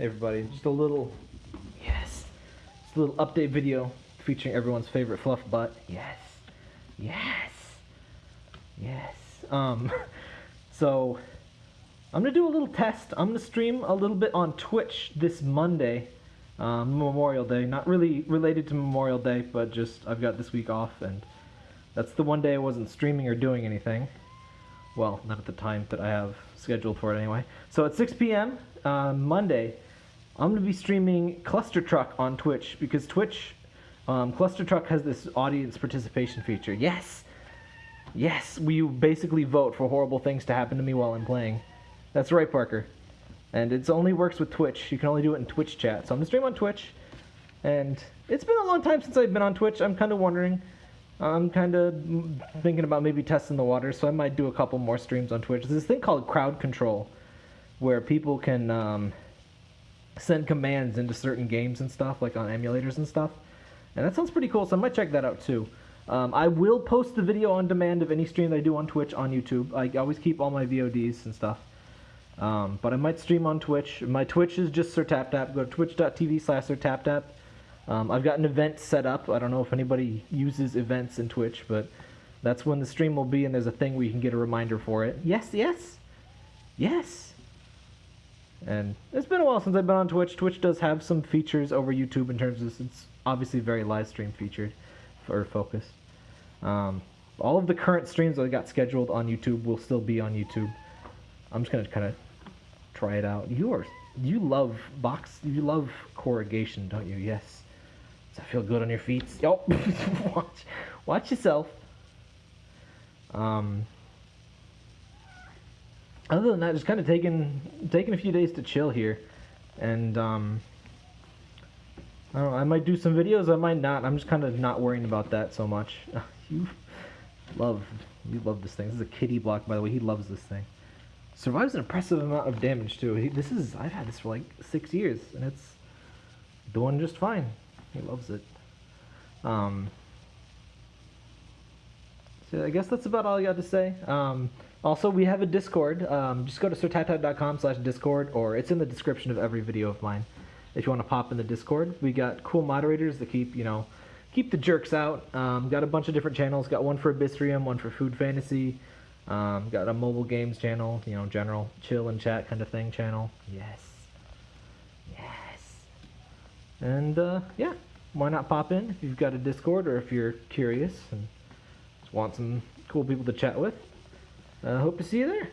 Everybody, just a little, yes, just a little update video featuring everyone's favorite fluff butt. Yes, yes, yes. Um, so I'm gonna do a little test. I'm gonna stream a little bit on Twitch this Monday, um, Memorial Day. Not really related to Memorial Day, but just I've got this week off, and that's the one day I wasn't streaming or doing anything. Well, not at the time that I have scheduled for it anyway. So at 6 p.m. Uh, Monday, I'm going to be streaming Cluster Truck on Twitch because Twitch, um, Cluster Truck has this audience participation feature. Yes! Yes, we basically vote for horrible things to happen to me while I'm playing. That's right, Parker. And it only works with Twitch. You can only do it in Twitch chat. So I'm going to stream on Twitch. And it's been a long time since I've been on Twitch. I'm kind of wondering. I'm kind of thinking about maybe testing the water, so I might do a couple more streams on Twitch. There's this thing called crowd control, where people can um, send commands into certain games and stuff, like on emulators and stuff. And that sounds pretty cool, so I might check that out too. Um, I will post the video on demand of any stream that I do on Twitch on YouTube. I always keep all my VODs and stuff. Um, but I might stream on Twitch. My Twitch is just Sir Tap Tap. Go to twitch.tv slash Sir Tap Tap. Um, I've got an event set up. I don't know if anybody uses events in Twitch, but that's when the stream will be, and there's a thing where you can get a reminder for it. Yes, yes, yes. And it's been a while since I've been on Twitch. Twitch does have some features over YouTube in terms of it's obviously very live stream featured or focused. Um, all of the current streams that I got scheduled on YouTube will still be on YouTube. I'm just gonna kind of try it out. You are you love box you love corrugation, don't you? Yes. Does that feel good on your feet? Yo, watch watch yourself. Um. Other than that, just kind of taking taking a few days to chill here, and um. I don't know. I might do some videos. I might not. I'm just kind of not worrying about that so much. you love you love this thing. This is a kitty block, by the way. He loves this thing. Survives an impressive amount of damage too. He, this is I've had this for like six years, and it's doing just fine. He loves it. Um. So I guess that's about all I got to say. Um, also, we have a Discord. Um, just go to sirtaptap.com slash Discord, or it's in the description of every video of mine. If you want to pop in the Discord, we got cool moderators that keep you know keep the jerks out. Um, got a bunch of different channels. Got one for Abyssrium, one for Food Fantasy. Um, got a mobile games channel, you know, general chill and chat kind of thing channel. Yes. Yes. And uh, yeah, why not pop in if you've got a Discord or if you're curious and just want some cool people to chat with. I uh, hope to see you there.